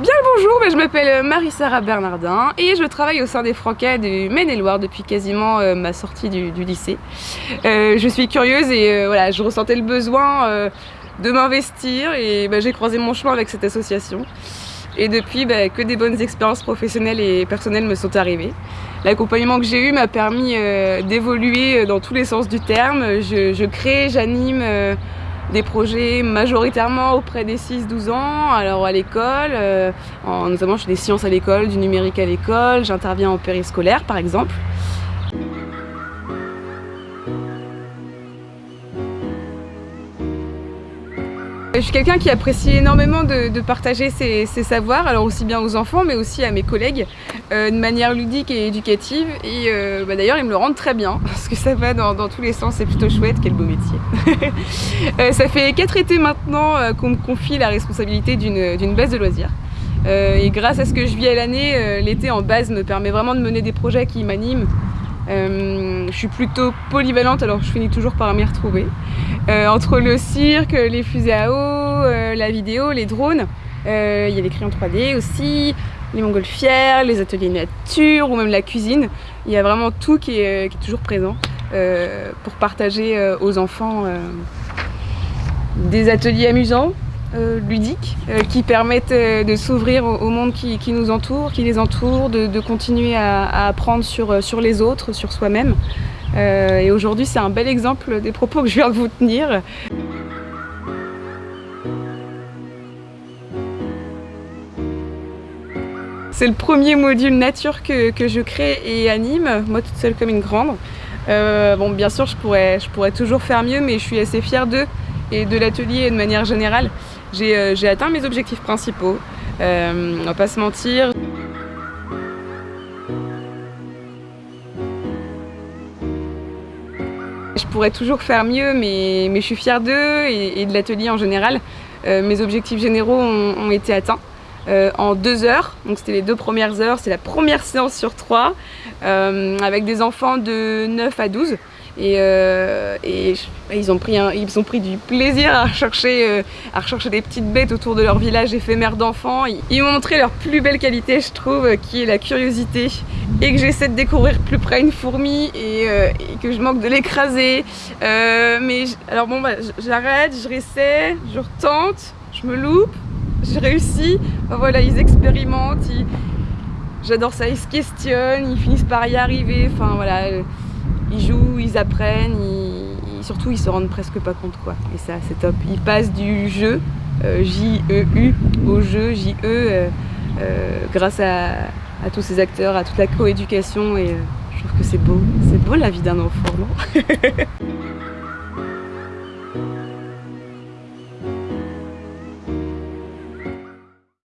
Bien bonjour, je m'appelle Marie-Sara Bernardin et je travaille au sein des Francais du Maine-et-Loire depuis quasiment euh, ma sortie du, lycée. Euh, je suis curieuse et euh, voilà, je ressentais le besoin de m'investir et bah, j'ai croisé mon chemin avec cette association. Et depuis, bah, que des bonnes expériences professionnelles et personnelles me sont arrivées. L'accompagnement que j'ai eu m'a permis d'évoluer dans tous les sens du terme. Je, crée, j'anime des projets majoritairement auprès des 6-12 ans, alors à l'école, euh, notamment je fais des sciences à l'école, du numérique à l'école, j'interviens en périscolaire par exemple. Je suis quelqu'un qui apprécie énormément de, partager ses, savoirs, alors aussi bien aux enfants mais aussi à mes collègues, euh, de manière ludique et éducative. Et euh, bah, d'ailleurs, ils me le rendent très bien, parce que ça va dans, tous les sens, c'est plutôt chouette, quel beau métier. Euh, ça fait quatre étés maintenant qu'on me confie la responsabilité d'une baisse de loisirs. et grâce à ce que je vis à l'année, l'été en base me permet vraiment de mener des projets qui m'animent, euh, je suis plutôt polyvalente, alors je finis toujours par m'y retrouver. Euh, entre le cirque, les fusées à eau, euh, la vidéo, les drones, il y a les crayons 3D aussi, les montgolfières, les ateliers nature ou même la cuisine. Il y a vraiment tout qui est, qui est toujours présent pour partager aux enfants des ateliers amusants, euh, ludiques euh, qui permettent euh, de s'ouvrir au, monde qui, nous entoure, qui les entoure, de, continuer à, apprendre sur, les autres, sur soi-même. et aujourd'hui, c'est un bel exemple des propos que je viens de vous tenir. C'est le premier module nature que, que, je crée et anime, moi toute seule comme une grande. bon, bien sûr, je pourrais, je pourrais toujours faire mieux, mais je suis assez fière d'eux et de l'atelier de manière générale. Euh, j'ai atteint mes objectifs principaux, euh, on va pas se mentir. Je pourrais toujours faire mieux, mais, je suis fière d'eux et, de l'atelier en général. Euh, mes objectifs généraux ont, été atteints. en deux heures, donc c'était les deux premières heures, c'est la première séance sur trois, avec des enfants de 9 à 12. Et, euh, ils, ont pris ils ont pris du plaisir à rechercher, euh, à rechercher des petites bêtes autour de leur village éphémère d'enfants. Ils, m'ont montré leur plus belle qualité, je trouve, qui est la curiosité. Et que j'essaie de découvrir plus près une fourmi et, euh, que je manque de l'écraser. mais alors bon, j'arrête, je réessaie, je retente, je me loupe, je réussis. voilà, ils expérimentent, j'adore ça, ils se questionnent, ils finissent par y arriver. Enfin voilà ils jouent, ils apprennent, surtout ils se rendent presque pas compte quoi. Et ça c'est top. Ils passent du jeu, euh, J-E-U, au jeu, J-E, euh, euh, grâce à, tous ces acteurs, à toute la coéducation et je trouve que c'est beau. C'est beau la vie d'un enfant, non?